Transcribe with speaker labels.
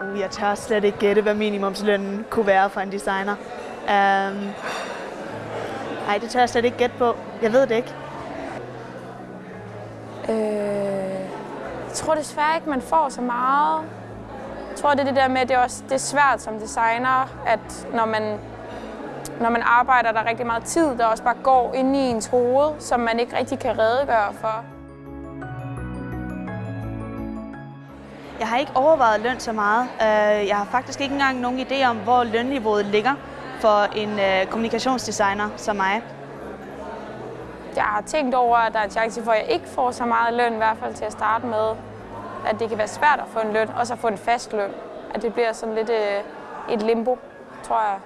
Speaker 1: Uh, jeg tør slet ikke gætte, hvad minimumslønnen kunne være for en designer. Øhm, um, nej, det tør jeg slet ikke gætte på. Jeg ved det ikke.
Speaker 2: Øh, jeg tror desværre ikke, man får så meget. Jeg tror, det er det der med, at det er, også, det er svært som designer, at når man, når man arbejder, der er rigtig meget tid, der også bare går ind i ens hoved, som man ikke rigtig kan redegøre for.
Speaker 1: Jeg har ikke overvejet løn så meget. Øh, jeg har faktisk ikke engang nogen idé om, hvor lønniveauet ligger for en øh, kommunikationsdesigner som mig.
Speaker 2: Jeg har tænkt over, at der er en chance for, at jeg ikke får så meget løn, i hvert fald til at starte med. At det kan være svært at få en løn, og så få en fast løn. At det bliver sådan lidt øh, et limbo, tror jeg.